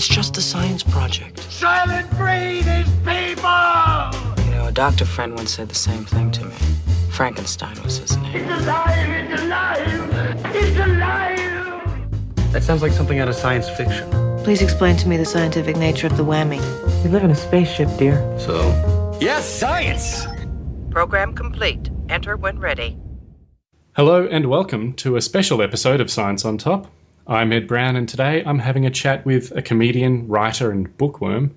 It's just a science project. Soylent Green is people! You know, a doctor friend once said the same thing to me. Frankenstein was his name. It's alive! It's alive! It's alive! That sounds like something out of science fiction. Please explain to me the scientific nature of the whammy. We live in a spaceship, dear. So? Yes, science! Program complete. Enter when ready. Hello and welcome to a special episode of Science on Top. I'm Ed Brown, and today I'm having a chat with a comedian, writer, and bookworm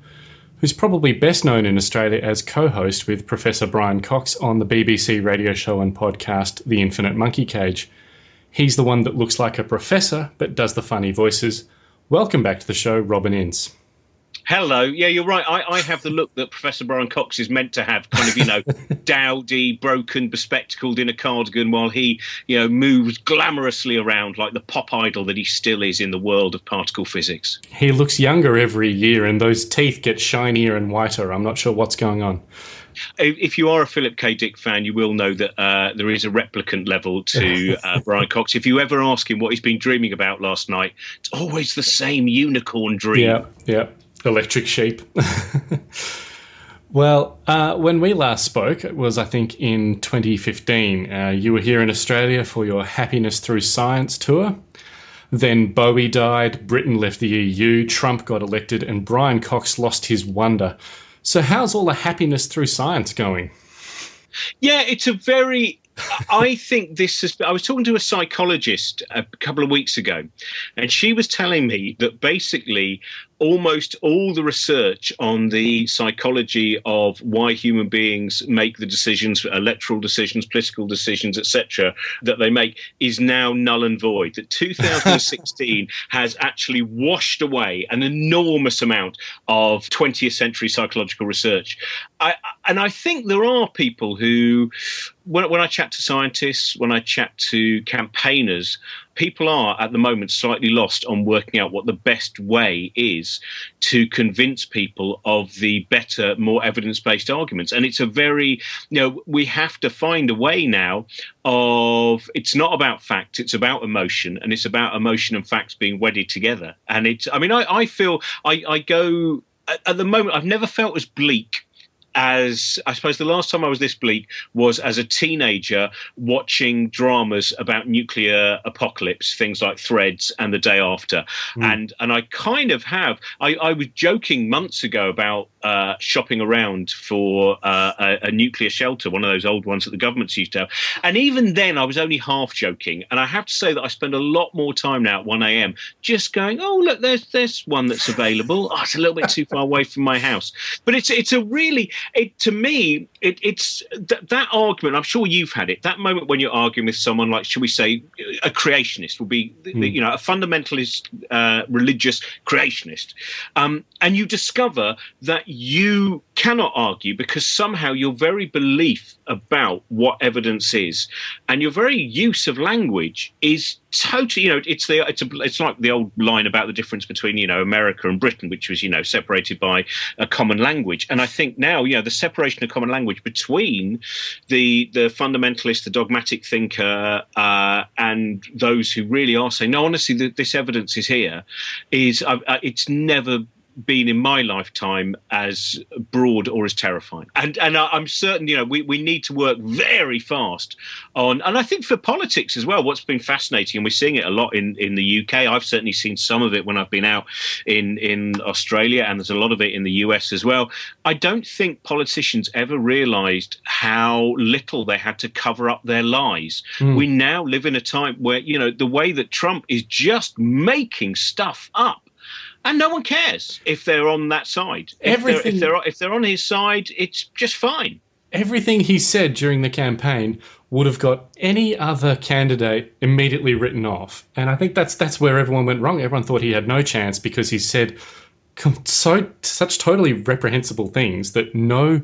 who's probably best known in Australia as co host with Professor Brian Cox on the BBC radio show and podcast The Infinite Monkey Cage. He's the one that looks like a professor but does the funny voices. Welcome back to the show, Robin Ince. Hello. Yeah, you're right. I, I have the look that Professor Brian Cox is meant to have, kind of, you know, dowdy, broken, bespectacled in a cardigan while he, you know, moves glamorously around like the pop idol that he still is in the world of particle physics. He looks younger every year, and those teeth get shinier and whiter. I'm not sure what's going on. If you are a Philip K. Dick fan, you will know that uh, there is a replicant level to uh, Brian Cox. If you ever ask him what he's been dreaming about last night, it's always the same unicorn dream. Yeah, yeah electric sheep. well, uh, when we last spoke, it was, I think, in 2015. Uh, you were here in Australia for your Happiness Through Science tour. Then Bowie died, Britain left the EU, Trump got elected, and Brian Cox lost his wonder. So, how's all the happiness through science going? Yeah, it's a very I think this has. I was talking to a psychologist a couple of weeks ago, and she was telling me that basically almost all the research on the psychology of why human beings make the decisions, electoral decisions, political decisions, etc., that they make is now null and void. That 2016 has actually washed away an enormous amount of 20th century psychological research. I, and I think there are people who, when, when I chat to scientists, when I chat to campaigners, people are at the moment slightly lost on working out what the best way is to convince people of the better, more evidence based arguments. And it's a very, you know, we have to find a way now of it's not about facts, it's about emotion, and it's about emotion and facts being wedded together. And it's, I mean, I, I feel I, I go at, at the moment, I've never felt as bleak as I suppose the last time I was this bleak was as a teenager watching dramas about nuclear apocalypse, things like Threads and The Day After, mm. and and I kind of have. I, I was joking months ago about uh, shopping around for uh, a, a, nuclear shelter, one of those old ones that the governments used to have, and even then I was only half joking. And I have to say that I spend a lot more time now at one a.m. just going, oh look, there's there's one that's available. Oh, it's a little bit too far away from my house, but it's it's a really it to me, it, it's th- that argument. I'm sure you've had it. That moment when you're arguing with someone like, should we say, a creationist will be, mm. you know, a fundamentalist, uh, religious creationist, um, and you discover that you cannot argue because somehow your very belief about what evidence is and your very use of language is totally you know it's the it's a, it's like the old line about the difference between you know America and Britain which was you know separated by a common language. And I think now you know the separation of common language between the the fundamentalist the dogmatic thinker uh, and those who really are saying no honestly the, this evidence is here is uh, uh it's never been in my lifetime as broad or as terrifying. And and I'm certain, you know, we, we need to work very fast on, and I think for politics as well. What's been fascinating, and we're seeing it a lot in, in the UK. I've certainly seen some of it when I've been out in in Australia, and there's a lot of it in the US as well. I don't think politicians ever realised how little they had to cover up their lies. Mm. We now live in a time where you know the way that Trump is just making stuff up and no one cares if they're on that side. If Everything, they're, if they're if they're on his side, it's just fine. Everything he said during the campaign would have got any other candidate immediately written off, and I think that's that's where everyone went wrong. Everyone thought he had no chance because he said so such totally reprehensible things that no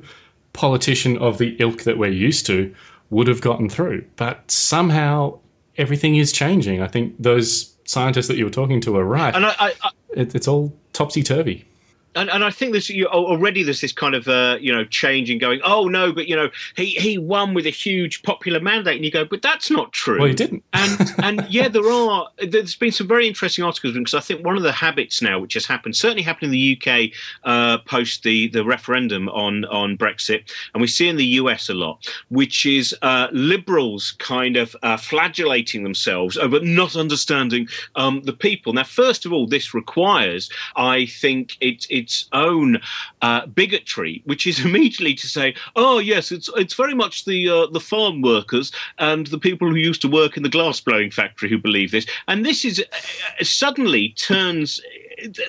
politician of the ilk that we're used to would have gotten through. But somehow everything is changing. I think those scientists that you were talking to are right. And I, I, it, it's all topsy turvy. And, and I think there's you, already there's this kind of uh, you know change in going. Oh no, but you know he he won with a huge popular mandate, and you go, but that's not true. Well, he didn't. and and yeah, there are. There's been some very interesting articles because I think one of the habits now, which has happened, certainly happened in the UK uh, post the the referendum on on Brexit, and we see in the US a lot, which is uh, liberals kind of uh, flagellating themselves over not understanding um, the people. Now, first of all, this requires, I think, it its own uh, bigotry, which is immediately to say, "Oh yes, it's it's very much the uh, the farm workers and the people who used to work in the glass blowing factory who believe this," and this is uh, suddenly turns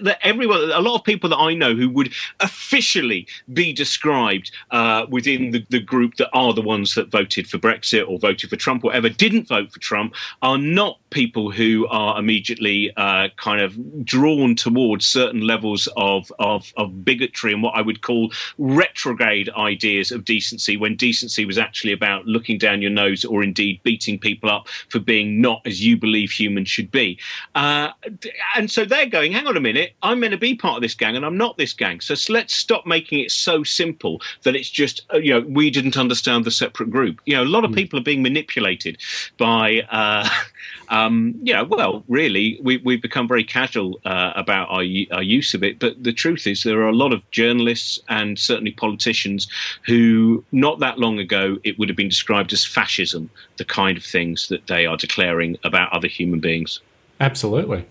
that everyone, a lot of people that I know who would officially be described uh, within the, the group that are the ones that voted for Brexit or voted for Trump, whatever, didn't vote for Trump, are not people who are immediately uh, kind of drawn towards certain levels of, of, of bigotry and what I would call retrograde ideas of decency, when decency was actually about looking down your nose or indeed beating people up for being not as you believe humans should be. Uh, and so they're going, hang on a minute, I'm meant to be part of this gang and I'm not this gang. So let's stop making it so simple that it's just, uh, you know, we didn't understand the separate group. You know, a lot of hmm. people are being manipulated by, uh, um, you know, well, really, we, we've become very casual uh, about our, our use of it. But the truth is, there are a lot of journalists and certainly politicians who, not that long ago, it would have been described as fascism, the kind of things that they are declaring about other human beings. Absolutely.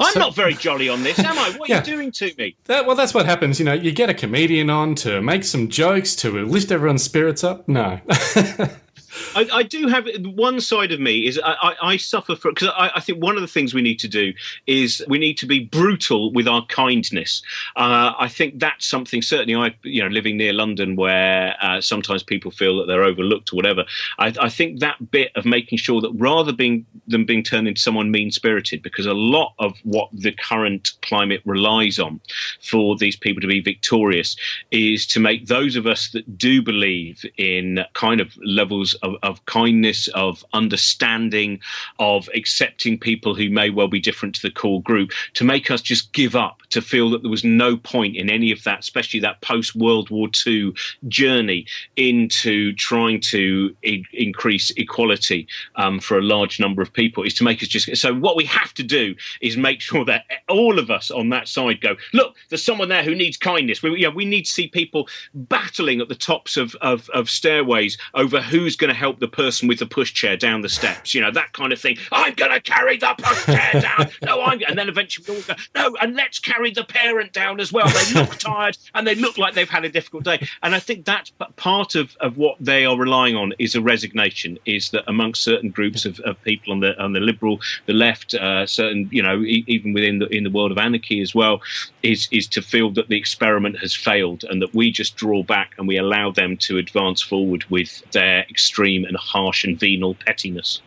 I'm so, not very jolly on this, am I? What yeah, are you doing to me? That, well, that's what happens. You know, you get a comedian on to make some jokes to lift everyone's spirits up. No. I, I, do have one side of me is I, I, suffer from because I, I, think one of the things we need to do is we need to be brutal with our kindness. Uh, I think that's something certainly I you know living near London where uh, sometimes people feel that they're overlooked or whatever. I, think that bit of making sure that rather being than being turned into someone mean spirited because a lot of what the current climate relies on for these people to be victorious is to make those of us that do believe in kind of levels of, of kindness, of understanding, of accepting people who may well be different to the core group, to make us just give up, to feel that there was no point in any of that, especially that post World War II journey into trying to I- increase equality um, for a large number of people, is to make us just. So, what we have to do is make sure that all of us on that side go, look, there's someone there who needs kindness. We, yeah, we need to see people battling at the tops of, of, of stairways over who's going to help the person with the pushchair down the steps, you know, that kind of thing. I'm going to carry the pushchair down. No, I'm, and then eventually we all go, no, and let's carry the parent down as well. They look tired and they look like they've had a difficult day. And I think that's part of, of what they are relying on is a resignation, is that amongst certain groups of, of people on the on the liberal, the left, uh, certain, you know, e- even within the in the world of anarchy as well, is is to feel that the experiment has failed and that we just draw back and we allow them to advance forward with their extreme and harsh and venal pettiness.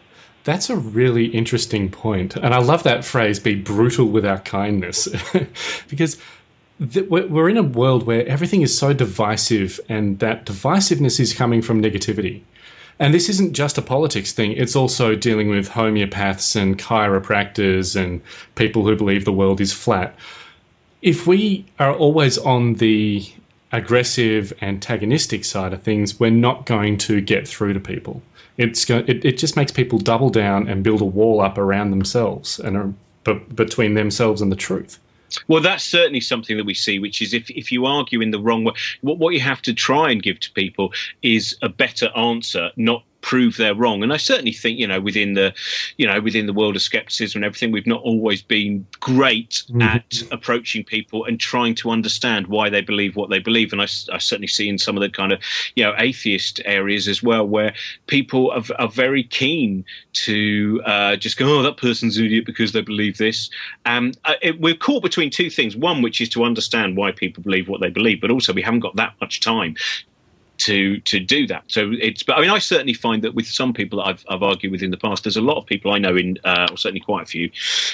That's a really interesting point. And I love that phrase be brutal with our kindness. because we're in a world where everything is so divisive, and that divisiveness is coming from negativity. And this isn't just a politics thing, it's also dealing with homeopaths and chiropractors and people who believe the world is flat. If we are always on the aggressive, antagonistic side of things, we're not going to get through to people. It's go, it, it just makes people double down and build a wall up around themselves and uh, between themselves and the truth. Well, that's certainly something that we see, which is if, if you argue in the wrong way, what, what you have to try and give to people is a better answer, not prove they're wrong. And I certainly think, you know, within the, you know, within the world of skepticism and everything, we've not always been great mm-hmm. at approaching people and trying to understand why they believe what they believe. And I, I, certainly see in some of the kind of, you know, atheist areas as well, where people are, are very keen to uh, just go, oh, that person's an idiot because they believe this. Um, uh, it, we're caught between two things. One, which is to understand why people believe what they believe, but also we haven't got that much time to to do that. So it's, but I mean, I certainly find that with some people that I've, I've argued with in the past, there's a lot of people I know in, uh, or certainly quite a few,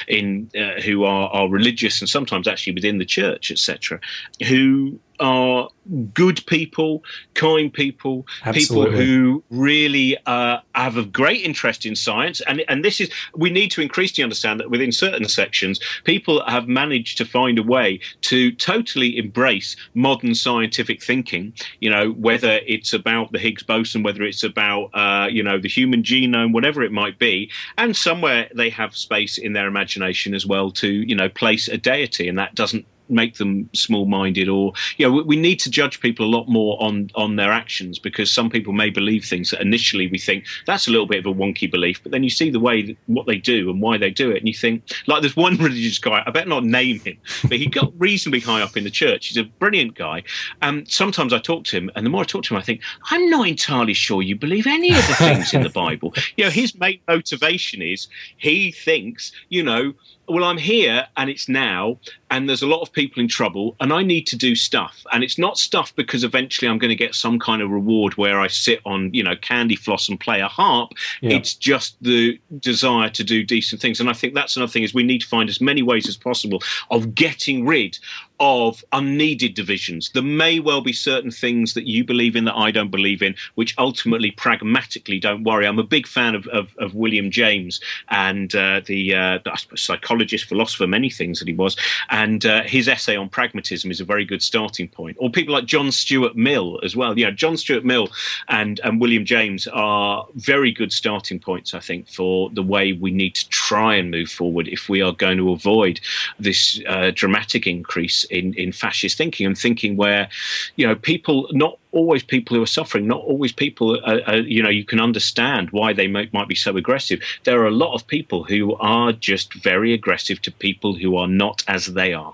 in uh, who are, are religious and sometimes actually within the church, etc., who are good people, kind people, Absolutely. people who really uh, have a great interest in science. And and this is we need to increasingly understand that within certain sections, people have managed to find a way to totally embrace modern scientific thinking. You know, whether it's about the Higgs boson, whether it's about uh, you know the human genome, whatever it might be, and somewhere they have space in their imagination as well to you know place a deity, and that doesn't make them small-minded or you know we, we need to judge people a lot more on on their actions because some people may believe things that initially we think that's a little bit of a wonky belief but then you see the way that, what they do and why they do it and you think like there's one religious guy I better not name him but he got reasonably high up in the church. He's a brilliant guy. And sometimes I talk to him and the more I talk to him I think I'm not entirely sure you believe any of the things in the Bible. You know his main motivation is he thinks you know well, I'm here and it's now, and there's a lot of people in trouble, and I need to do stuff. And it's not stuff because eventually I'm going to get some kind of reward where I sit on, you know, candy floss and play a harp. Yeah. It's just the desire to do decent things. And I think that's another thing is we need to find as many ways as possible of getting rid of unneeded divisions. There may well be certain things that you believe in that I don't believe in, which ultimately, pragmatically, don't worry. I'm a big fan of, of, of William James and uh, the, uh, the psychologist, philosopher, many things that he was. And uh, his essay on pragmatism is a very good starting point. Or people like John Stuart Mill as well. Know, John Stuart Mill and, and William James are very good starting points, I think, for the way we need to try and move forward if we are going to avoid this uh, dramatic increase in, in fascist thinking and thinking where, you know, people, not always people who are suffering, not always people, uh, uh, you know, you can understand why they might, might be so aggressive. There are a lot of people who are just very aggressive to people who are not as they are.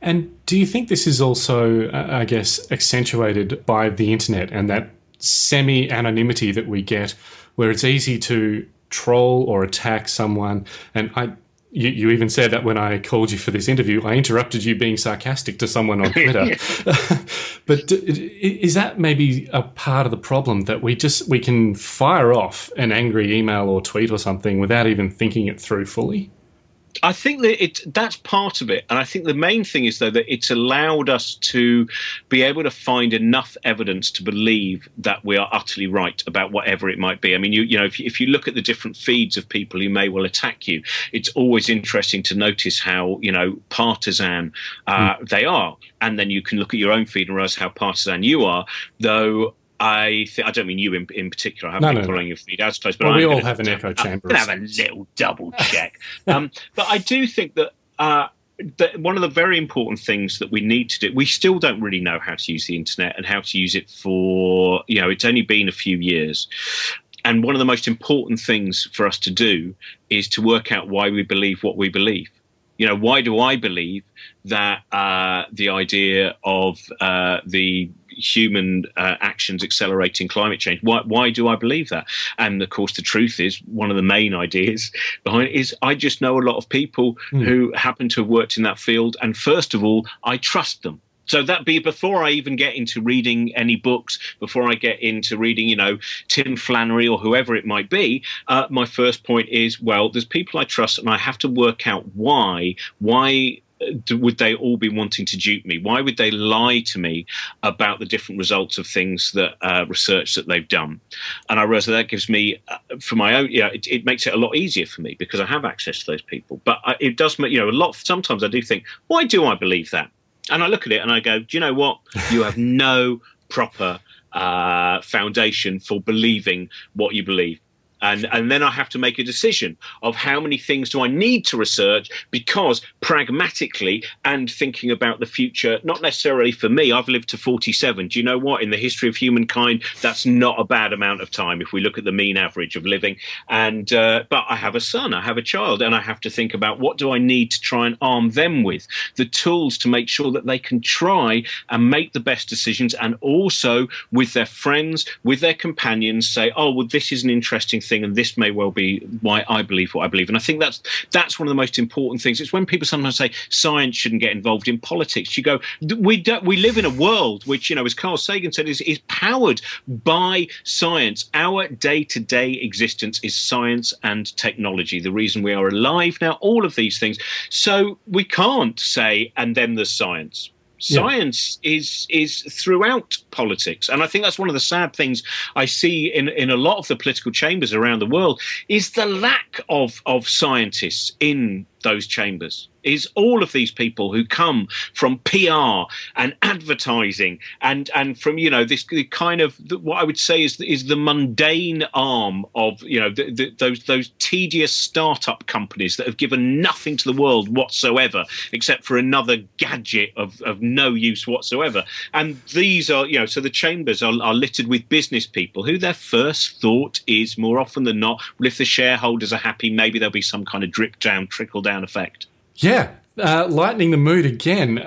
And do you think this is also, uh, I guess, accentuated by the internet and that semi anonymity that we get, where it's easy to troll or attack someone? And I, you, you even said that when I called you for this interview, I interrupted you being sarcastic to someone on Twitter. but is that maybe a part of the problem that we just we can fire off an angry email or tweet or something without even thinking it through fully? I think that it that's part of it, and I think the main thing is though that it's allowed us to be able to find enough evidence to believe that we are utterly right about whatever it might be. I mean, you you know, if you, if you look at the different feeds of people who may well attack you, it's always interesting to notice how you know partisan uh, Hmm. they are, and then you can look at your own feed and realize how partisan you are. Though I th- I don't mean you in, in particular. I haven't No, been no, no. your feed as close, but Well, we I'm all have an echo I'm chamber gonna have a little double check. um, but I do think that. Uh, that one of the very important things that we need to do we still don't really know how to use the internet and how to use it for you know it's only been a few years and one of the most important things for us to do is to work out why we believe what we believe you know why do i believe that uh, the idea of uh, the human uh, actions accelerating climate change why, why do i believe that and of course the truth is one of the main ideas behind it is i just know a lot of people Hmm. who happen to have worked in that field and first of all i trust them so that be before I even get into reading any books, before I get into reading, you know, Tim Flannery or whoever it might be. Uh, my first point is, well, there's people I trust, and I have to work out why. Why would they all be wanting to dupe me? Why would they lie to me about the different results of things that uh, research that they've done? And I realize that that gives me, uh, for my own, yeah, it, it makes it a lot easier for me because I have access to those people. But I, it does make, you know, a lot. Sometimes I do think, why do I believe that? And I look at it and I go, do you know what? You have no proper uh, foundation for believing what you believe. And, and then I have to make a decision of how many things do I need to research because pragmatically and thinking about the future, not necessarily for me, I've lived to 47. Do you know what? In the history of humankind, that's not a bad amount of time if we look at the mean average of living. And uh, but I have a son, I have a child, and I have to think about what do I need to try and arm them with the tools to make sure that they can try and make the best decisions, and also with their friends, with their companions, say, oh well, this is an interesting thing, and this may well be why I believe what I believe. And I think that's that's one of the most important things. It's when people sometimes say science shouldn't get involved in politics. You go, we don't, we live in a world which, you know, as Carl Sagan said, is is powered by science. Our day to day existence is science and technology. The reason we are alive now, all of these things. So we can't say, and then there's science Yeah. Science is is throughout politics, and I think that's one of the sad things I see in in a lot of the political chambers around the world is the lack of of scientists in those chambers is all of these people who come from PR and advertising and and from you know this kind of what I would say is is the mundane arm of you know the, the, those those tedious startup companies that have given nothing to the world whatsoever except for another gadget of, of no use whatsoever. And these are you know so the chambers are, are littered with business people who their first thought is more often than not well if the shareholders are happy maybe there'll be some kind of drip down trickle down effect. Yeah, uh, lightening the mood again.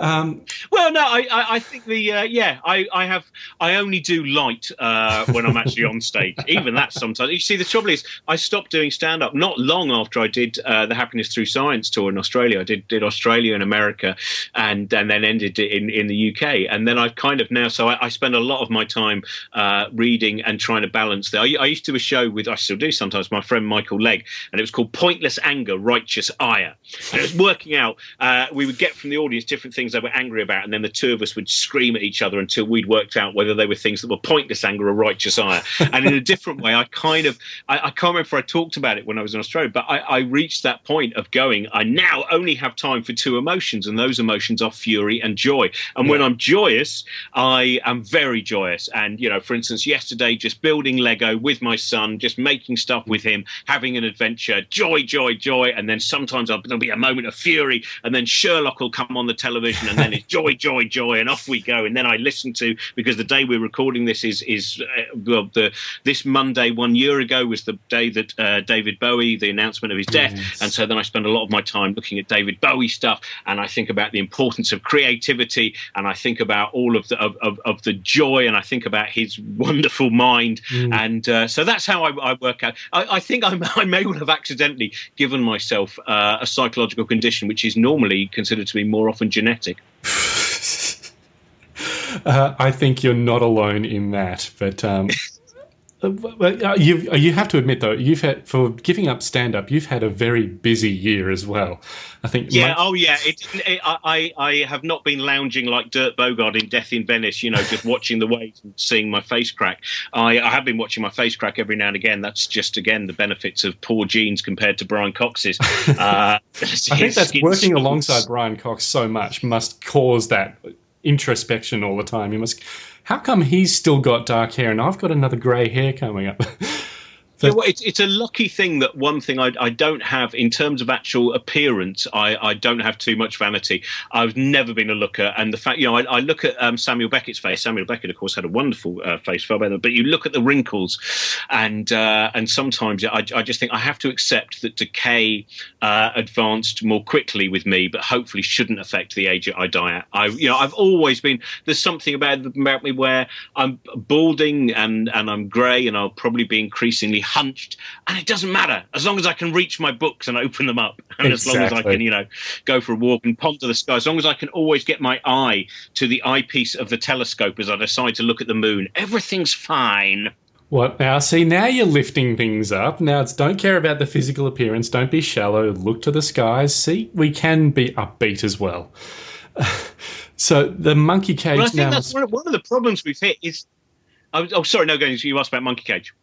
um, Well, no, I, I, I think the uh, yeah, I, I have I only do light uh, when I'm actually on stage. Even that sometimes. You see, the trouble is, I stopped doing stand up not long after I did uh, the Happiness Through Science tour in Australia. I did did Australia and America, and and then ended it in in the UK. And then I've kind of now, so I, I spend a lot of my time uh, reading and trying to balance that. I, I used to do a show with I still do sometimes my friend Michael Legge, and it was called Pointless Anger, Righteous Ire. And it was working out. Uh, we would get from the audience different things they were angry about, and then the two of us would scream at each other until we'd worked out whether they were things that were pointless anger or righteous ire. and in a different way, I kind of, I, I can't remember if I talked about it when I was in Australia, but I, I reached that point of going, I now only have time for two emotions, and those emotions are fury and joy. And when I'm joyous, I am very joyous. And, you know, for instance, yesterday, just building Lego with my son, just making stuff with him, having an adventure, joy, joy, joy. And then sometimes I'll, there'll be a moment of fury, and then Sherlock will come on the television, and then it's joy, joy, joy, and off we go. And then I listen to because the day we're recording this is is uh, well, the this Monday one year ago was the day that uh, David Bowie the announcement of his death, and so then I spend a lot of my time looking at David Bowie stuff, and I think about the importance of creativity, and I think about all of the of, of, of the joy, and I think about his wonderful mind, and uh, so that's how I, I work out. I, I think I, I may well have accidentally given myself uh, a psychological condition which is normally considered to be more often genetic. Uh, I think you're not alone in that, but. Um, you you have to admit though you've had for giving up stand up you've had a very busy year as well. I think Yeah. my- oh, yeah. It, it, I, I I have not been lounging like Dirk Bogarde in Death in Venice. You know, just watching the waves and seeing my face crack. I, I have been watching my face crack every now and again. That's just again the benefits of poor genes compared to Brian Cox's. Uh, I think that's working alongside Brian Cox so much must cause that introspection all the time. You must. How come he's still got dark hair and I've got another grey hair coming up? Yeah, well, it's, it's a lucky thing that one thing I, I don't have in terms of actual appearance, I, I don't have too much vanity. I've never been a looker. And the fact, you know, I, I look at um, Samuel Beckett's face. Samuel Beckett, of course, had a wonderful uh, face, far better. But you look at the wrinkles, and uh, and sometimes I, I just think I have to accept that decay uh, advanced more quickly with me, but hopefully shouldn't affect the age I die at. I, you know, I've always been, there's something about, about me where I'm balding and, and I'm grey and I'll probably be increasingly hunched, and it doesn't matter as long as I can reach my books and open them up, and as long as I can, you know, go for a walk and ponder the sky, as long as I can always get my eye to the eyepiece of the telescope as I decide to look at the moon, everything's fine. What now? See, now you're lifting things up. Now it's don't care about the physical appearance. Don't be shallow. Look to the skies. See, we can be upbeat as well. so the monkey cage Well, I think now. that's one of, one of the problems we've hit is. Oh, oh sorry, no, go. You asked about Monkey Cage.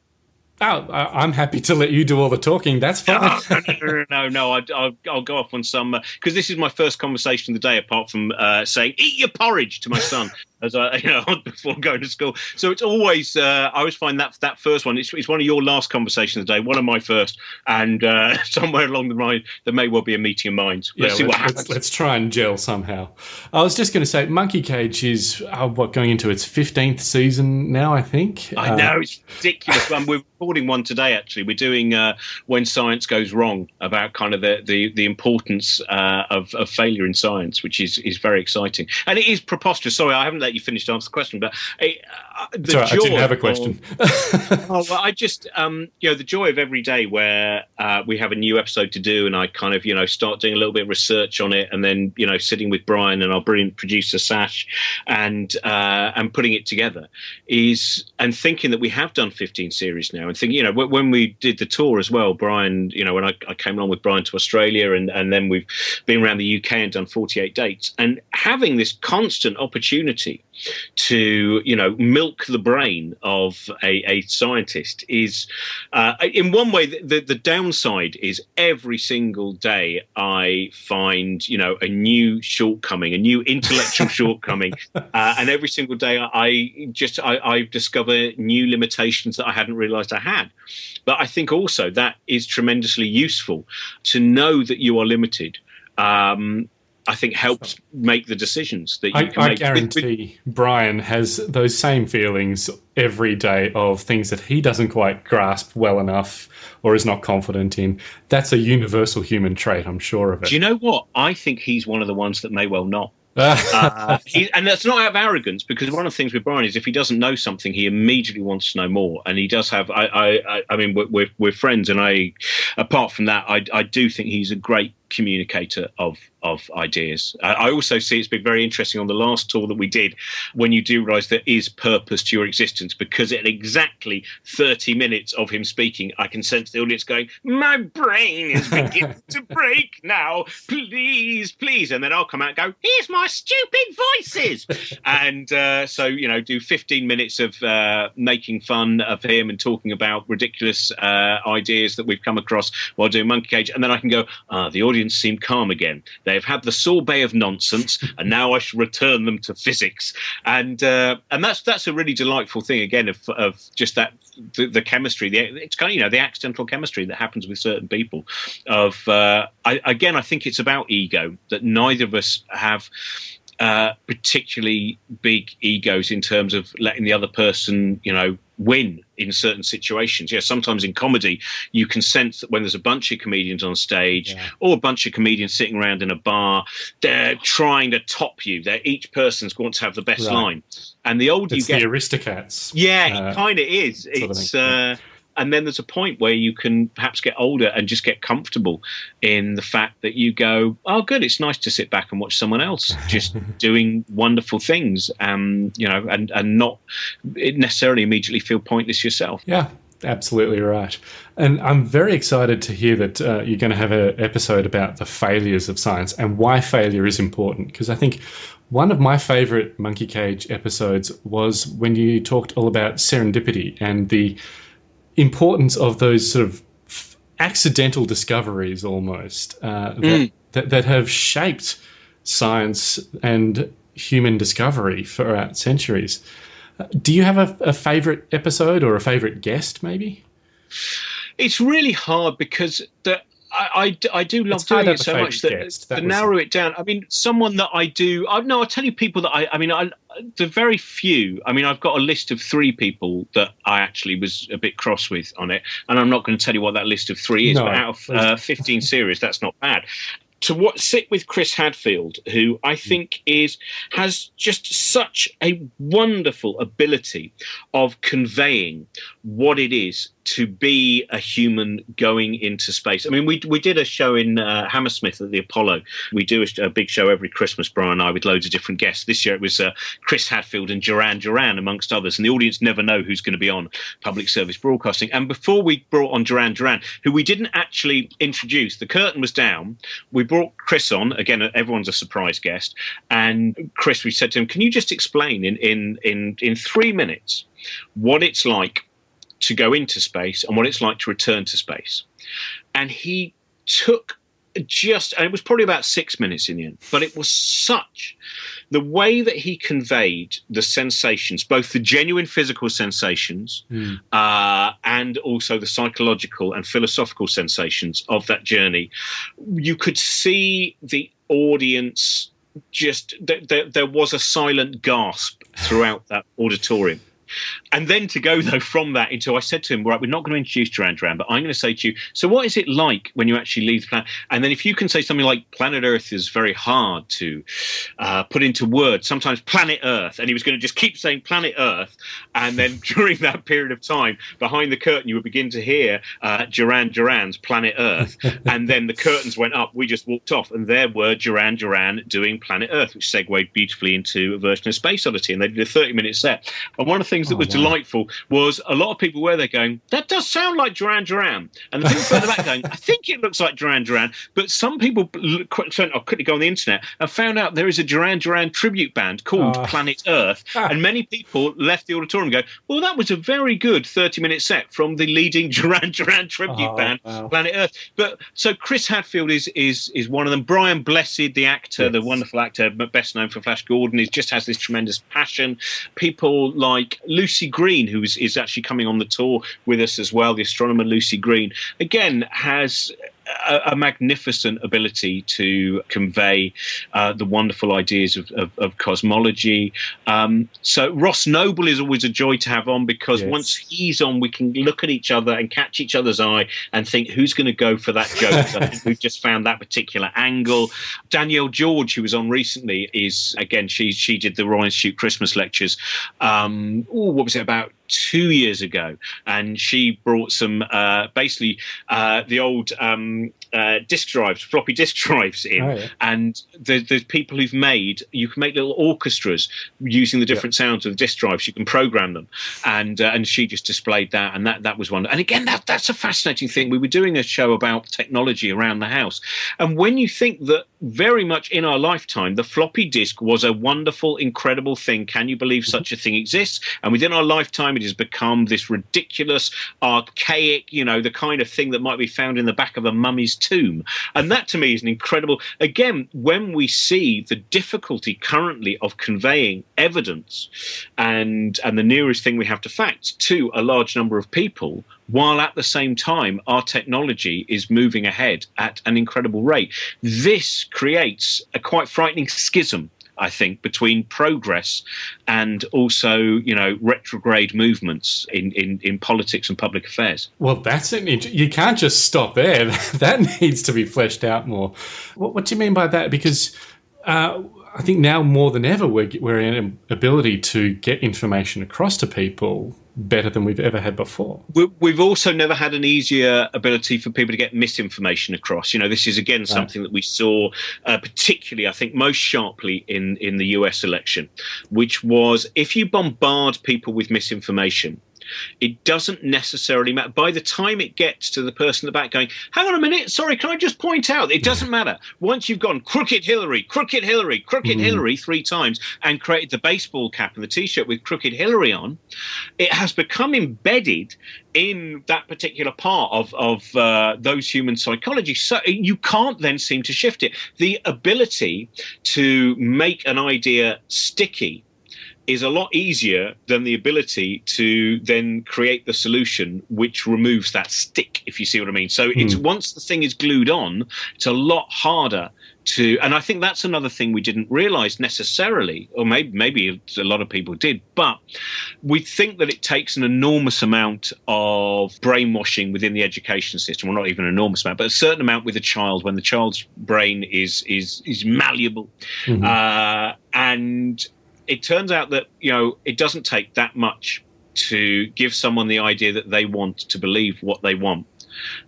Oh, I- I'm happy to let you do all the talking. That's fine. no, no, no. I, I'll, I'll go off on some because this is my first conversation of the day, apart from uh, saying "eat your porridge" to my son as I, you know, before going to school. So it's always uh, I always find that that first one. It's, it's one of your last conversations of the day, one of my first, and uh, somewhere along the line there may well be a meeting of minds. Let's see let's, what happens. let's try and gel somehow. I was just going to say, Monkey Cage is uh, what going into its fifteenth season now. I think. I Uh, know it's ridiculous. um, we're recording one today. Actually, we're doing uh, when science goes wrong about kind of the the, the importance uh, of, of failure in science, which is is very exciting. And it is preposterous. Sorry, I haven't let you finish to answer the question. But eh, uh, Sorry, I didn't have a of- question. oh, well, I just, um, you know, the joy of every day where uh, we have a new episode to do, and I kind of, you know, start doing a little bit of research on it, and then, you know, sitting with Brian and our brilliant producer Sash, and uh, and putting it together is, and thinking that we have done 15 series now, and thinking, you know, wh- when we did the tour as well, Brian, you know, when I, I came along with Brian to Australia, and and then we've been around the UK and done 48 dates, and having this constant opportunity to you know milk the brain of a, a scientist is uh, in one way the, the, the downside is every single day i find you know a new shortcoming a new intellectual shortcoming. Uh, and every single day i, I just I, I discover new limitations that i hadn't realized i had. But i think also that is tremendously useful to know that you are limited. Um, I think helps make the decisions that you I, can I make. Guarantee Brian has those same feelings every day of things that he doesn't quite grasp well enough or is not confident in. That's a universal human trait, I'm sure of it. Do you know what? I think he's one of the ones that may well not. Uh, he, and that's not out of arrogance, because one of the things with Brian is if he doesn't know something, he immediately wants to know more. And he does have. I, I, I- I mean, we're, we're, we're friends, and I. Apart from that, I, I do think he's a great communicator of of ideas. I also see it's been very interesting on the last tour that we did when you do realise there is purpose to your existence because at exactly 30 minutes of him speaking, I can sense the audience going, My brain is beginning to break now. Please, please. And then I'll come out and go, Here's my stupid voices. and uh, so, you know, do 15 minutes of uh, making fun of him and talking about ridiculous uh, ideas that we've come across while doing Monkey Cage. And then I can go, Ah, the audience seem calm again. They have had the sorbet of nonsense, and now I should return them to physics. And uh, and that's that's a really delightful thing again of of just that the, the chemistry. The, it's kind of you know the accidental chemistry that happens with certain people. Of uh, I, again, I think it's about ego that neither of us have. Uh, particularly big egos in terms of letting the other person, you know, win in certain situations. Yeah, sometimes in comedy, you can sense that when there's a bunch of comedians on stage or a bunch of comedians sitting around in a bar, they're trying to top you. They're each person's going to have the best Right. line. And the older it's you get, the Aristocats. yeah, uh, it kind of is. sort of It's uh, and then there's a point where you can perhaps get older and just get comfortable in the fact that you go, oh, good, it's nice to sit back and watch someone else just doing wonderful things, um, you know, and and not necessarily immediately feel pointless yourself. Yeah, absolutely right. And I'm very excited to hear that uh, you're going to have an episode about the failures of science and why failure is important. Because I think one of my favorite Monkey Cage episodes was when you talked all about serendipity and the importance of those sort of accidental discoveries almost uh, that, that, that have shaped science and human discovery throughout centuries. Do you have a, a favorite episode or a favorite guest, maybe? It's really hard because the. I, I, I do love It's doing it so much that. That to narrow it down. I mean, someone that I do. I no, I tell you people that I. I mean, I the very few. I mean, I've got a list of three people that I actually was a bit cross with on it, and I'm not going to tell you what that list of three is. No, but out of uh, 15 series, that's not bad. To what sit with Chris Hadfield, who I think is has just such a wonderful ability of conveying what it is to be a human going into space. I mean, we we did a show in uh, Hammersmith at the Apollo. We do a, a big show every Christmas, Brian and I, with loads of different guests. This year it was uh, Chris Hadfield and Duran Duran, amongst others. And the audience never know who's going to be on public service broadcasting. And before we brought on Duran Duran, who we didn't actually introduce, the curtain was down. We brought Chris on again. Everyone's a surprise guest, and Chris, we said to him, "Can you just explain in in in in three minutes what it's like?" To go into space and what it's like to return to space. And he took just, and it was probably about six minutes in the end, but it was such the way that he conveyed the sensations, both the genuine physical sensations uh, and also the psychological and philosophical sensations of that journey. You could see the audience just, th- th- there was a silent gasp throughout that auditorium and then to go though from that into I said to him, right, we're not going to introduce Duran Duran, but I'm going to say to you, so what is it like when you actually leave the planet? And then if you can say something like planet Earth is very hard to uh, put into words, sometimes planet Earth, and he was going to just keep saying planet Earth, and then during that period of time, behind the curtain, you would begin to hear uh, Duran Duran's Planet Earth, and then the curtains went up. We just walked off, and there were Duran Duran doing Planet Earth, which segued beautifully into a version of Space Oddity, and they did a 30 minute set. And one of the things that Oh, was. Delightful was a lot of people were there going, that does sound like Duran Duran. And the people further back going, I think it looks like Duran Duran. But some people I'll oh, quickly go on the internet and found out there is a Duran Duran tribute band called Oh. Planet Earth. Ah. and many people left the auditorium and go, well, that was a very good 30 minute set from the leading Duran Duran tribute Oh, band, wow. Planet Earth. But so Chris Hadfield is is is one of them. Brian Blessed, the actor, the wonderful actor, but best known for Flash Gordon, he just has this tremendous passion. People like Lucy Green, who is, actually coming on the tour with us as well, the astronomer Lucy Green, again has a, a magnificent ability to convey uh, the wonderful ideas of, of, of cosmology. Um, so Ross Noble is always a joy to have on because Yes. once he's on, we can look at each other and catch each other's eye and think who's going to go for that joke. I think we've just found that particular angle. Danielle George, who was on recently, is again she she did the Royal Institution Christmas lectures. Um, ooh, what was it about? Two years ago, and she brought some uh, basically uh, the old um, uh, disk drives, floppy disk drives in, Oh, yeah. and there's people who've made you can make little orchestras using the different sounds of the disk drives. You can program them, and uh, and she just displayed that, and that that was one. And again, that that's a fascinating thing. We were doing a show about technology around the house, and when you think that very much in our lifetime, the floppy disk was a wonderful, incredible thing. Can you believe such a thing exists? And within our lifetime, it has become this ridiculous, archaic, you know, the kind of thing that might be found in the back of a mummy's tomb. And that to me is an incredible. Again, when we see the difficulty currently of conveying evidence and and the nearest thing we have to facts to a large number of people while at the same time our technology is moving ahead at an incredible rate this creates a quite frightening schism I think between progress and also, you know, retrograde movements in, in, in politics and public affairs. Well, that's an int- you can't just stop there. that needs to be fleshed out more. What, what do you mean by that? Because uh, I think now more than ever we're, we're in an ability to get information across to people better than we've ever had before. We- We've also never had an easier ability for people to get misinformation across. You know, this is again something that we saw, uh, particularly, I think, most sharply in in the US election, which was if you bombard people with misinformation. It doesn't necessarily matter. By the time it gets to the person at the back going, hang on a minute, sorry, can I just point out? It doesn't matter. Once you've gone crooked Hillary, crooked Hillary, crooked Hillary three times and created the baseball cap and the t shirt with crooked Hillary on, it has become embedded in that particular part of of uh, those human psychology. So you can't then seem to shift it. The ability to make an idea sticky is a lot easier than the ability to then create the solution which removes that stick if you see what i mean. So it's once the thing is glued on it's a lot harder to and i think that's another thing we didn't realize necessarily or maybe maybe a lot of people did but we think that it takes an enormous amount of brainwashing within the education system well not even an enormous amount but a certain amount with a child when the child's brain is is is malleable. Uh, and it turns out that you know it doesn't take that much to give someone the idea that they want to believe what they want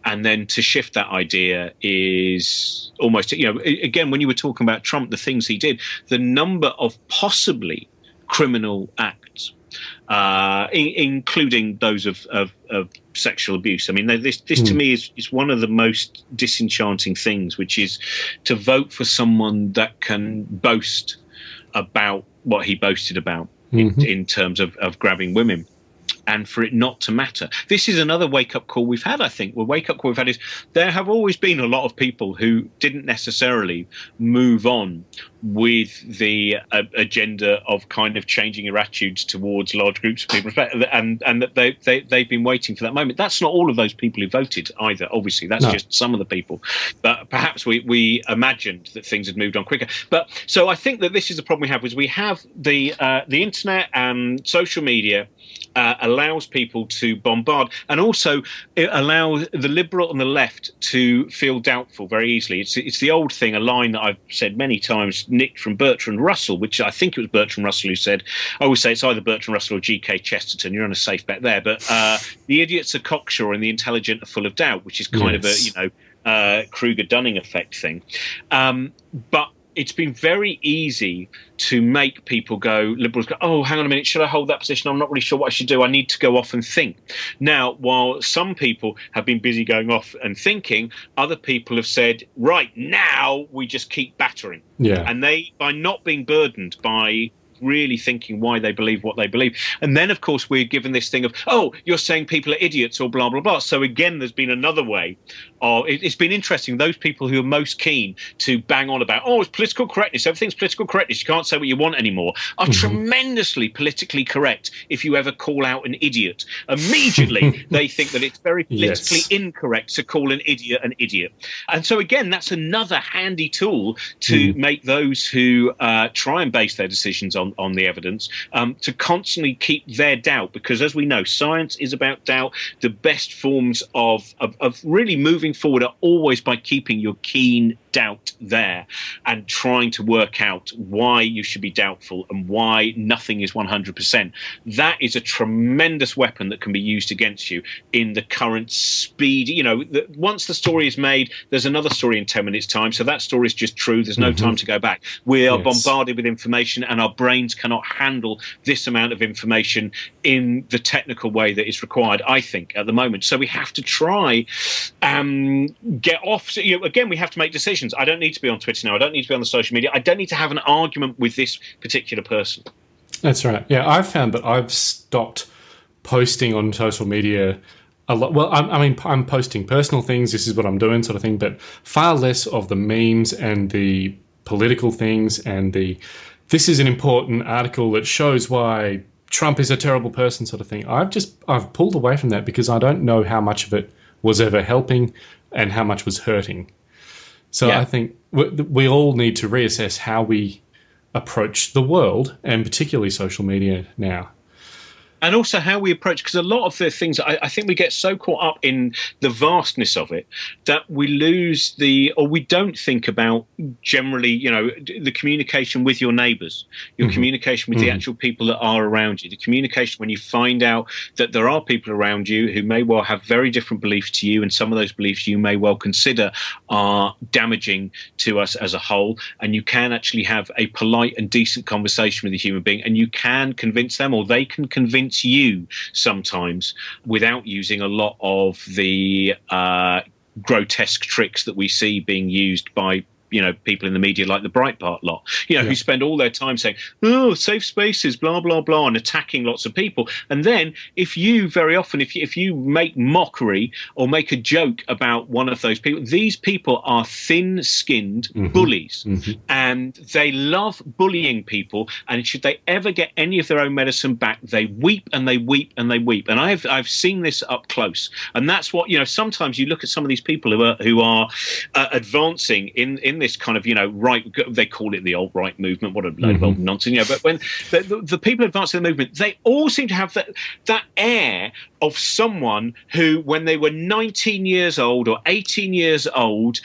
and then to shift that idea is almost you know again when you were talking about trump the things he did the number of possibly criminal acts uh, in, including those of, of, of sexual abuse. I mean, this, this to me is, is one of the most disenchanting things, which is to vote for someone that can boast about what he boasted about in, mm-hmm. in terms of, of grabbing women. And for it not to matter. This is another wake up call we've had, I think. The wake up call we've had is there have always been a lot of people who didn't necessarily move on with the uh, agenda of kind of changing your attitudes towards large groups of people, and and that they, they they've been waiting for that moment. That's not all of those people who voted either. Obviously, that's No. just some of the people. But perhaps we we imagined that things had moved on quicker. But so I think that this is the problem we have: is we have the uh, the internet and social media uh, allows people to bombard, and also it allows the liberal and the left to feel doubtful very easily. It's it's the old thing, a line that I've said many times, nicked from Bertrand Russell, which I think it was Bertrand Russell who said. I always say it's either Bertrand Russell or G.K. Chesterton. You're on a safe bet there, but uh, the idiots are cocksure and the intelligent are full of doubt, which is kind yes. of a you know uh, Kruger Dunning effect thing. Um, but it's been very easy to make people go liberals go oh hang on a minute should i hold that position? I'm not really sure what i should do. I need to go off and think. Now while some people have been busy going off and thinking other people have said right now we just keep battering. Yeah. And they by not being burdened by really thinking why they believe what they believe. And then, of course, we're given this thing of, oh, you're saying people are idiots or blah, blah, blah. So again, there's been another way of, it, has been interesting. Those people who are most keen to bang on about, oh, it's political correctness, everything's political correctness, you can't say what you want anymore, are mm-hmm. tremendously politically correct if you ever call out an idiot. Immediately, they think that it's very politically yes. incorrect to call an idiot an idiot. And so, again, that's another handy tool to mm. make those who uh, try and base their decisions on on, the evidence, um, to constantly keep their doubt, because as we know, science is about doubt. The best forms of, of, of really moving forward are always by keeping your keen doubt there and trying to work out why you should be doubtful and why nothing is 100%. That is a tremendous weapon that can be used against you in the current speed. You know, the, once the story is made, there's another story in 10 minutes' time. So that story is just true. There's no mm-hmm. time to go back. We are yes. bombarded with information and our brains cannot handle this amount of information in the technical way that is required, I think, at the moment. So we have to try um, get off. So, you know, again, we have to make decisions decisions. I don't need to be on Twitter now. I don't need to be on the social media. I don't need to have an argument with this particular person. That's right. Yeah, I've found that I've stopped posting on social media a lot. Well, I'm, I mean, I'm posting personal things. This is what I'm doing, sort of thing. But far less of the memes and the political things and the. This is an important article that shows why Trump is a terrible person, sort of thing. I've just I've pulled away from that because I don't know how much of it was ever helping and how much was hurting. So yeah. I think we, we all need to reassess how we approach the world and particularly social media now and also how we approach because a lot of the things I, I, think we get so caught up in the vastness of it that we lose the or we don't think about generally you know the communication with your neighbors your mm-hmm. communication with mm-hmm. the actual people that are around you the communication when you find out that there are people around you who may well have very different beliefs to you and some of those beliefs you may well consider are damaging to us as a whole and you can actually have a polite and decent conversation with a human being and you can convince them or they can convince convince you sometimes without using a lot of the uh, grotesque tricks that we see being used by you know people in the media like the Breitbart lot, you know, yeah. who spend all their time saying, "Oh, safe spaces," blah blah blah, and attacking lots of people. And then, if you very often, if you, if you make mockery or make a joke about one of those people, these people are thin-skinned mm-hmm. bullies, mm-hmm. and they love bullying people. And should they ever get any of their own medicine back, they weep and they weep and they weep. And I've I've seen this up close, and that's what you know. Sometimes you look at some of these people who are who are uh, advancing in in this kind of you know right they call it the alt right movement what a load mm-hmm. of old nonsense you know but when the, the, the, people advancing the movement they all seem to have that that air of someone who when they were 19 years old or 18 years old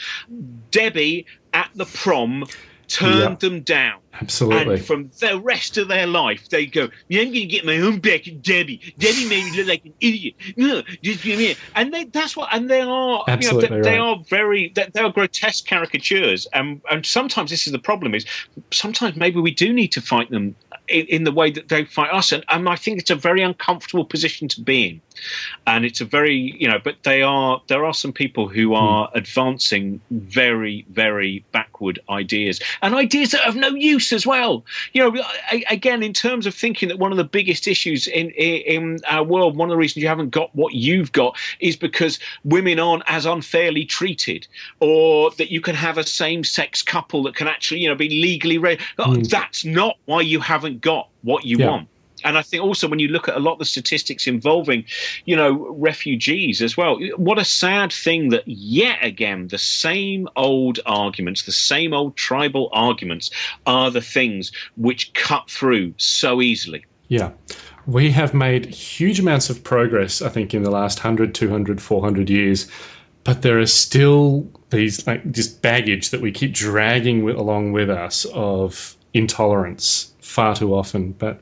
debbie at the prom turned them down. Absolutely. And from the rest of their life, they go, yeah, I'm going to get my own back at Debbie. Debbie made me look like an idiot. No, just give me And they, that's what, and they are, Absolutely you know, they, they are very, they, they, are grotesque caricatures. And, and sometimes this is the problem is sometimes maybe we do need to fight them in, in, the way that they fight us. And, and I think it's a very uncomfortable position to be in. And it's a very, you know, but they are, there are some people who hmm. are mm. advancing very, very backward ideas and ideas that have no use as well. You know, again, in terms of thinking that one of the biggest issues in, in our world, one of the reasons you haven't got what you've got is because women aren't as unfairly treated or that you can have a same sex couple that can actually, you know, be legally, re- mm. that's not why you haven't haven't got what you yeah. want and I think also when you look at a lot of the statistics involving, you know, refugees as well, what a sad thing that yet again the same old arguments, the same old tribal arguments are the things which cut through so easily. Yeah. we have made huge amounts of progress, I think, in the last 100, 200, 400 years, but there are still these, like, this baggage that we keep dragging with, along with us of intolerance far too often. But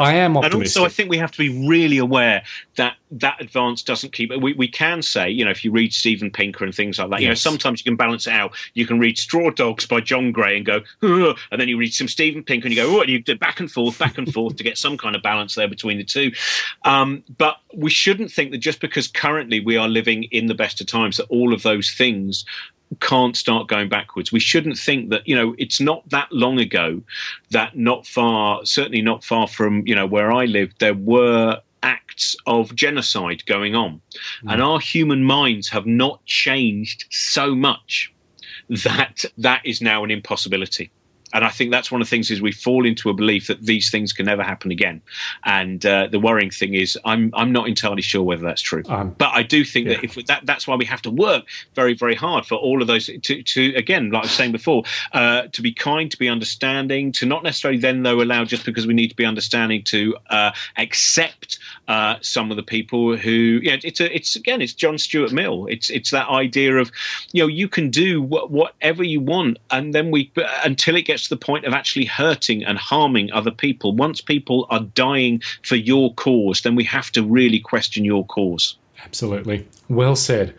I am optimistic. And also, I think we have to be really aware that that advance doesn't keep. We, we can say, you know, if you read Steven Pinker and things like that, yes. you know, sometimes you can balance it out. You can read Straw Dogs by John Gray and go, Ugh, and then you read some Steven Pinker and you go, oh, and you do back and forth, back and forth to get some kind of balance there between the two. Um, but we shouldn't think that just because currently we are living in the best of times, that all of those things can't start going backwards. We shouldn't think that, you know, it's not that long ago that not far, certainly not far from, you know, where I lived, there were acts of genocide going on. Mm. And our human minds have not changed so much that that is now an impossibility and I think that's one of the things is we fall into a belief that these things can never happen again. And uh, the worrying thing is, I'm I'm not entirely sure whether that's true. Um, but I do think yeah. that if that that's why we have to work very very hard for all of those to to again, like I was saying before, uh, to be kind, to be understanding, to not necessarily then though allow just because we need to be understanding to uh, accept uh, some of the people who know it's a it's again it's John Stuart Mill. It's it's that idea of you know you can do wh- whatever you want, and then we until it gets to the point of actually hurting and harming other people, once people are dying for your cause, then we have to really question your cause. Absolutely. Well said.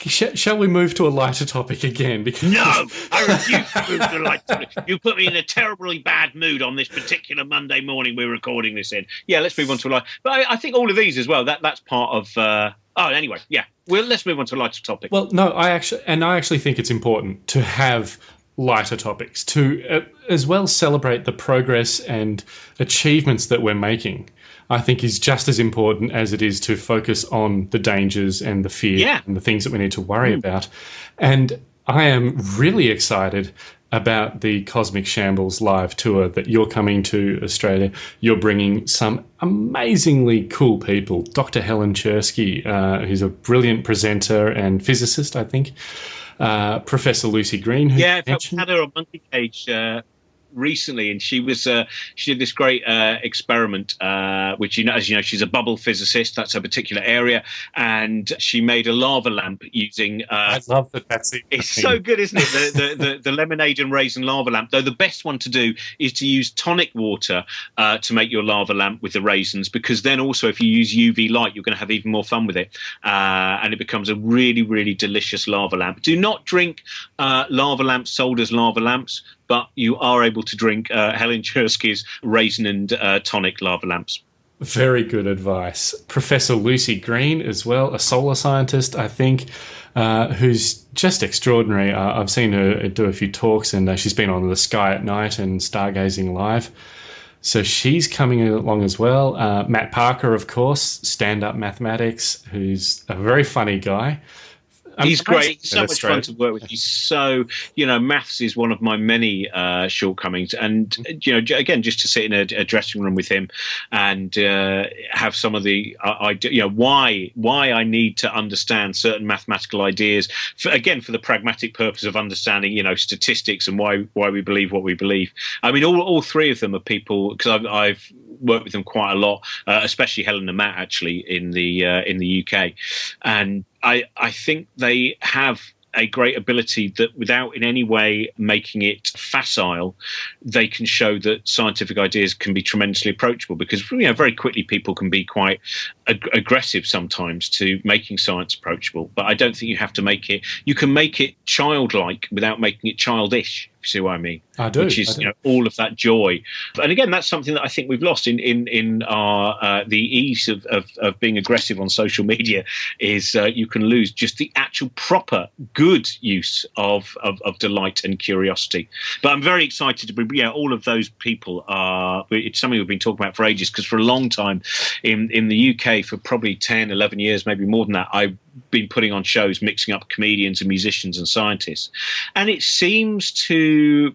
Shall we move to a lighter topic again? Because no, I refuse to move to a lighter topic. You put me in a terribly bad mood on this particular Monday morning we're recording this in. Yeah, let's move on to a light. But I, I think all of these as well. That that's part of. Uh, oh, anyway, yeah. Well, let's move on to a lighter topic. Well, no, I actually, and I actually think it's important to have lighter topics to uh, as well celebrate the progress and achievements that we're making i think is just as important as it is to focus on the dangers and the fear yeah. and the things that we need to worry mm. about and i am really excited about the Cosmic Shambles live tour that you're coming to Australia. You're bringing some amazingly cool people. Dr. Helen Czerski, uh, who's a brilliant presenter and physicist, I think uh, Professor Lucy Green. yeah, I've had her on Monkey Cage uh, recently, and she was uh, she did this great uh, experiment, uh, which you know, as you know, she's a bubble physicist. That's her particular area, and she made a lava lamp using. Uh, I love that. That's it. It's so good, isn't it? The, the, the, the, lemonade and raisin lava lamp. Though the best one to do is to use tonic water uh, to make your lava lamp with the raisins, because then also if you use UV light, you're going to have even more fun with it, uh, and it becomes a really really delicious lava lamp. Do not drink lava lamps sold as lava lamps but you are able to drink uh, Helen Czerski's raisin and uh, tonic lava lamps. Very good advice. Professor Lucy Green, as well, a solar scientist, I think, uh, who's just extraordinary. Uh, I've seen her do a few talks, and uh, she's been on the Sky at Night and Stargazing Live. So she's coming along as well. Uh, Matt Parker, of course, stand up mathematics, who's a very funny guy. He's great. He's so much fun to work with. He's so, you know, maths is one of my many uh, shortcomings. And, mm-hmm. you know, again, just to sit in a, a dressing room with him and uh, have some of the, uh, you know, why why I need to understand certain mathematical ideas, for, again, for the pragmatic purpose of understanding, you know, statistics and why why we believe what we believe. I mean, all, all three of them are people, because I've, I've worked with them quite a lot, uh, especially Helen and Matt actually in the uh, in the UK, and I I think they have a great ability that without in any way making it facile, they can show that scientific ideas can be tremendously approachable because you know very quickly people can be quite ag- aggressive sometimes to making science approachable. But I don't think you have to make it. You can make it childlike without making it childish see what I mean? I do. Which is do. You know, all of that joy. And again, that's something that I think we've lost in in in our uh, the ease of, of, of being aggressive on social media is uh, you can lose just the actual proper good use of, of, of delight and curiosity. But I'm very excited to be yeah. All of those people are. It's something we've been talking about for ages because for a long time in in the UK for probably 10, 11 years, maybe more than that, I been putting on shows mixing up comedians and musicians and scientists. And it seems to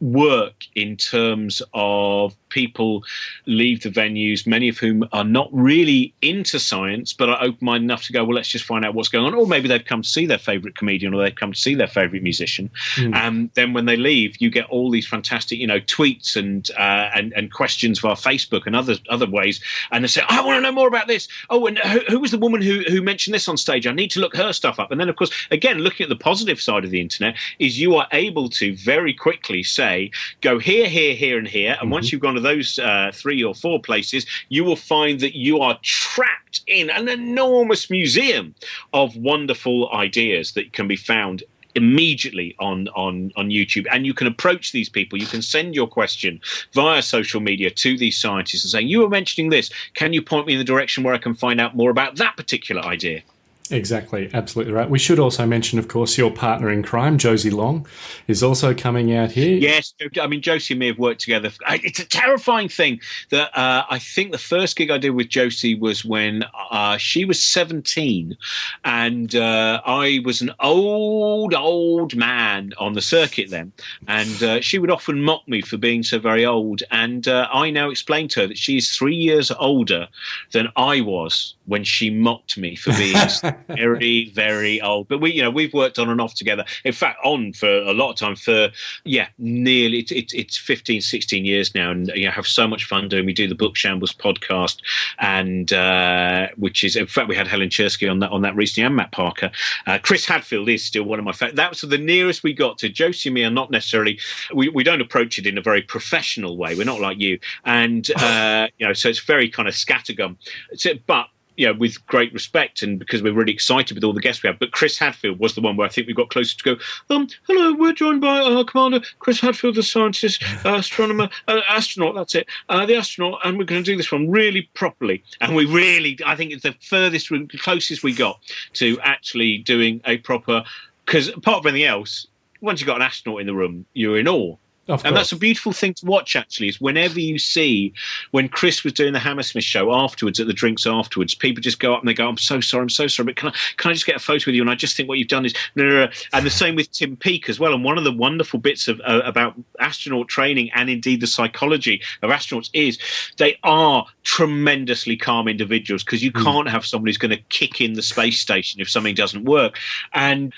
work in terms of people leave the venues, many of whom are not really into science, but are open minded enough to go, well, let's just find out what's going on. Or maybe they've come to see their favourite comedian or they've come to see their favourite musician. Mm. And then when they leave, you get all these fantastic, you know, tweets and uh, and, and questions via Facebook and other other ways. And they say, I want to know more about this. Oh, and who, who was the woman who, who mentioned this on stage? I need to look her stuff up. And then, of course, again, looking at the positive side of the internet, is you are able to very quickly say, go here, here, here, and here. And once you've gone to those uh, three or four places, you will find that you are trapped in an enormous museum of wonderful ideas that can be found immediately on on on YouTube. And you can approach these people. You can send your question via social media to these scientists and say you were mentioning this. Can you point me in the direction where I can find out more about that particular idea Exactly, absolutely right. We should also mention, of course, your partner in crime, Josie Long, is also coming out here. Yes, I mean Josie and me have worked together. It's a terrifying thing that uh, I think the first gig I did with Josie was when uh, she was seventeen, and uh, I was an old old man on the circuit then, and uh, she would often mock me for being so very old. And uh, I now explain to her that she's three years older than I was when she mocked me for being very, very old. But we, you know, we've worked on and off together. In fact, on for a lot of time for, yeah, nearly, it, it, it's 15, 16 years now. And, you know, have so much fun doing. We do the Book Shambles podcast, and uh, which is, in fact, we had Helen Czerski on that, on that recently and Matt Parker. Uh, Chris Hadfield is still one of my favorites. That was the nearest we got to Josie and me are not necessarily, we, we don't approach it in a very professional way. We're not like you. And, uh, you know, so it's very kind of scattergun. So, but you know, with great respect and because we're really excited with all the guests we have. But Chris Hadfield was the one where I think we got closer to go. Um, hello, we're joined by uh, Commander Chris Hadfield, the scientist, uh, astronomer, uh, astronaut. That's it, uh, the astronaut, and we're going to do this one really properly. And we really, I think it's the furthest, the closest we got to actually doing a proper. Because apart from anything else, once you've got an astronaut in the room, you're in awe. And that's a beautiful thing to watch, actually, is whenever you see when Chris was doing the Hammersmith show afterwards, at the drinks afterwards, people just go up and they go, I'm so sorry, I'm so sorry, but can I, can I just get a photo with you? And I just think what you've done is, no, no, no. And the same with Tim Peake as well. And one of the wonderful bits of uh, about astronaut training and indeed the psychology of astronauts is they are tremendously calm individuals because you can't have someone who's going to kick in the space station if something doesn't work. And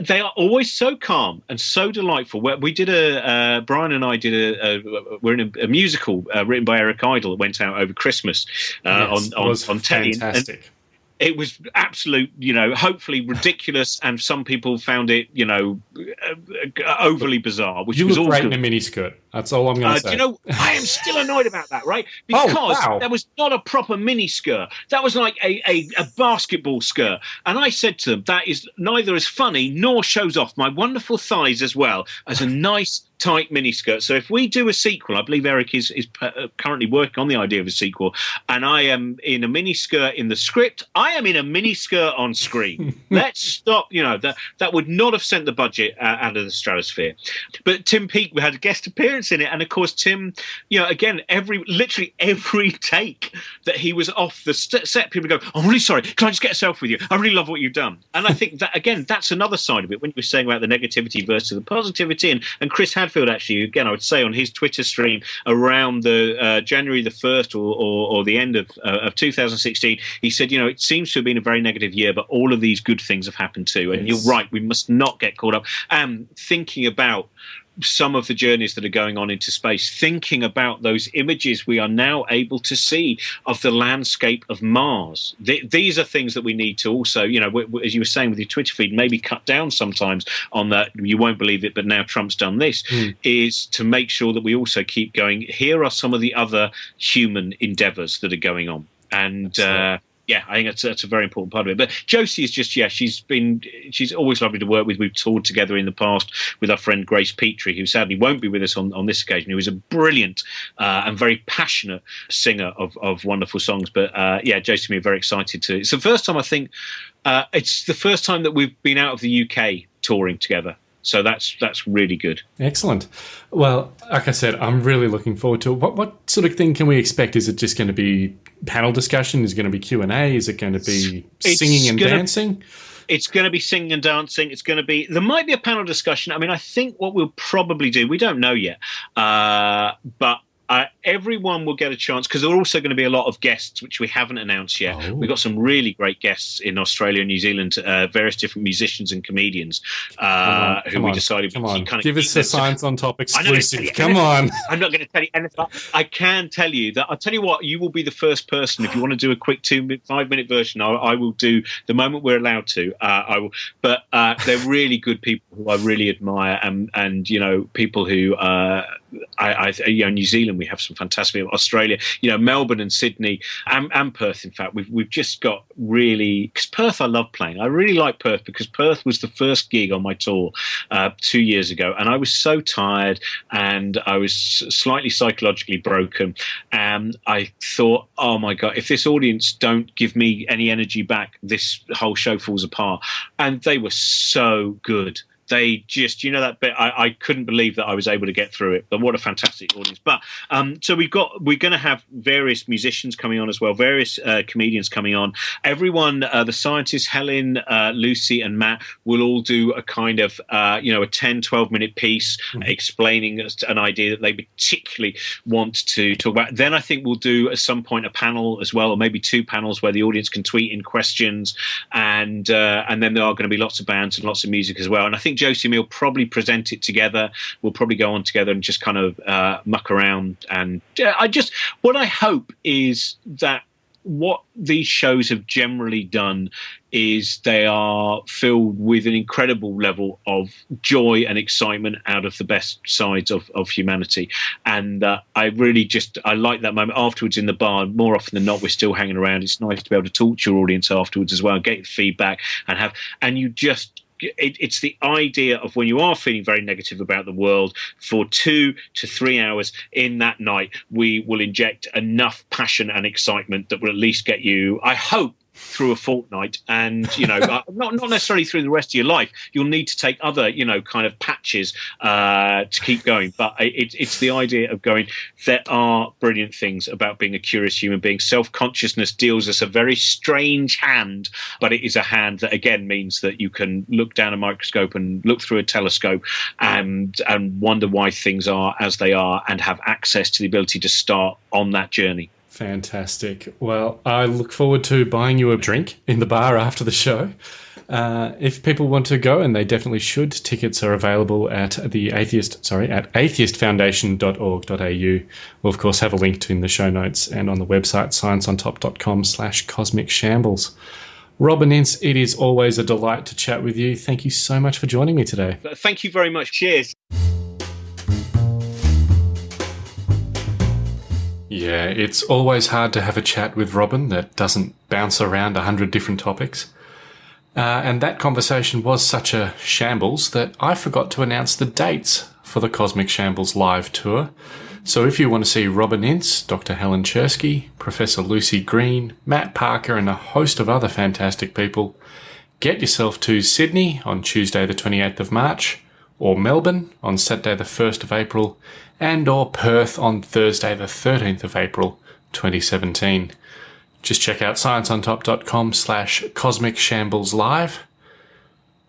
they are always so calm and so delightful. We- We did a uh, Brian and I did a, a we're in a, a musical uh, written by Eric Idle that went out over Christmas uh, Yes, on on, on telly. And- and fantastic. It was absolute, you know, hopefully ridiculous, and some people found it, you know, uh, uh, overly bizarre, which you was look all great good. in a miniskirt. That's all I'm going Uh, to do say. you know, I am still annoyed about that, right? Oh, Because wow. that was not a proper mini skirt. That was like a, a, a basketball skirt. And I said to them, that is neither as funny nor shows off my wonderful thighs as well as a nice tight miniskirt. So if we do a sequel, I believe Eric is, is uh, currently working on the idea of a sequel, and I am in a miniskirt in the script, I am in a miniskirt on screen. Let's stop, you know, that, that would not have sent the budget uh, out of the stratosphere. But Tim Peake we had a guest appearance in it, and of course, Tim, you know, again, every literally every take that he was off the st- set, people go, "I'm really sorry. Can I just get a selfie with you? I really love what you've done." And I think that again, that's another side of it when you were saying about the negativity versus the positivity. And, and Chris Hadfield actually, again, I would say on his Twitter stream around the uh, January the first or, or, or the end of uh, of 2016, he said, you know, it seems to have been a very negative year, but all of these good things have happened too. And Yes. you're right, we must not get caught up. And thinking about some of the journeys that are going on into space, thinking about those images we are now able to see of the landscape of Mars. Th- these are things that we need to also, you know, w- w- as you were saying with your Twitter feed, maybe cut down sometimes on that. You won't believe it, but now Trump's done this, is to make sure that we also keep going. Here are some of the other human endeavors that are going on. And, uh, yeah, I think that's, that's a very important part of it. But Josie is just, yeah, she's been, she's always lovely to work with. We've toured together in the past with our friend Grace Petrie, who sadly won't be with us on, on this occasion, who is a brilliant uh, and very passionate singer of, of wonderful songs. But uh, yeah, Josie are very excited to. It's the first time I think, uh, it's the first time that we've been out of the UK touring together. So that's that's really good. Excellent. Well, like I said, I'm really looking forward to it. What, what sort of thing can we expect? Is it just going to be panel discussion? Is it going to be Q and A? Is it going to be It's singing and gonna- dancing? It's going to be singing and dancing. It's going to be. There might be a panel discussion. I mean, I think what we'll probably do. We don't know yet, uh, but uh, everyone will get a chance because there are also going to be a lot of guests which we haven't announced yet. Oh. We've got some really great guests in Australia and New Zealand, uh, various different musicians and comedians uh, who we on, decided Come on, kind of give us the science on top exclusive. Come on. I'm not going to tell you anything. I can tell you that I'll tell you what. You will be the first person if you want to do a quick two five minute version. I, I will do the moment we're allowed to. Uh, I will, but uh, they're really good people who I really admire, and and you know people who. I, I, you know, New Zealand, we have some fantastic. Australia, you know, Melbourne and Sydney and, and Perth. In fact, we've we've just got really because Perth. I love playing. I really like Perth because Perth was the first gig on my tour uh, two years ago, and I was so tired and I was slightly psychologically broken. And I thought, oh my god, if this audience don't give me any energy back, this whole show falls apart. And they were so good they just you know that bit? I, I couldn't believe that i was able to get through it but what a fantastic audience. But um so we've got we're going to have various musicians coming on as well various uh, comedians coming on. Everyone uh, the scientists helen uh, lucy and matt will all do a kind of uh, you know a 10 12 minute piece explaining an idea that they particularly want to talk about. Then i think we'll do at some point a panel as well or maybe two panels where the audience can tweet in questions and uh, and then there are going to be lots of bands and lots of music as well. And i think josie and me will probably present it together we'll probably go on together and just kind of uh, muck around and yeah, i just what i hope is that what these shows have generally done is they are filled with an incredible level of joy and excitement out of the best sides of, of humanity. And uh, I really just, I like that moment afterwards in the bar. More often than not, we're still hanging around. It's nice to be able to talk to your audience afterwards as well, get feedback and have, and you just, it, it's the idea of when you are feeling very negative about the world for two to three hours in that night, we will inject enough passion and excitement that will at least get you, I hope, through a fortnight and you know uh, not not necessarily through the rest of your life. You'll need to take other you know kind of patches uh, to keep going. But it, it's the idea of going there are brilliant things about being a curious human being. Self-consciousness deals us a very strange hand but it is a hand that again means that you can look down a microscope and look through a telescope and and wonder why things are as they are and have access to the ability to start on that journey Fantastic. Well, I look forward to buying you a drink in the bar after the show. Uh, if people want to go, and they definitely should, tickets are available at the atheist, sorry, at atheistfoundation.org.au. We'll of course have a link to in the show notes and on the website scienceontop.com slash cosmic shambles. Robin Ince, it is always a delight to chat with you. Thank you so much for joining me today. thank you very much cheers Yeah, it's always hard to have a chat with Robin that doesn't bounce around a hundred different topics. Uh, and that conversation was such a shambles that I forgot to announce the dates for the Cosmic Shambles live tour. So if you want to see Robin Ince, Dr. Helen Czerski, Professor Lucy Green, Matt Parker, and a host of other fantastic people, get yourself to Sydney on Tuesday the 28th of March, or Melbourne on Saturday the 1st of April, and or Perth on Thursday the 13th of April 2017. Just check out scienceontop.com slash cosmic shambles live.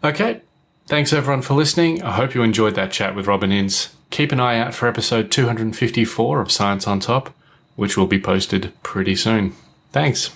Okay, thanks everyone for listening. I hope you enjoyed that chat with Robin Ince. Keep an eye out for episode 254 of Science on Top, which will be posted pretty soon. Thanks.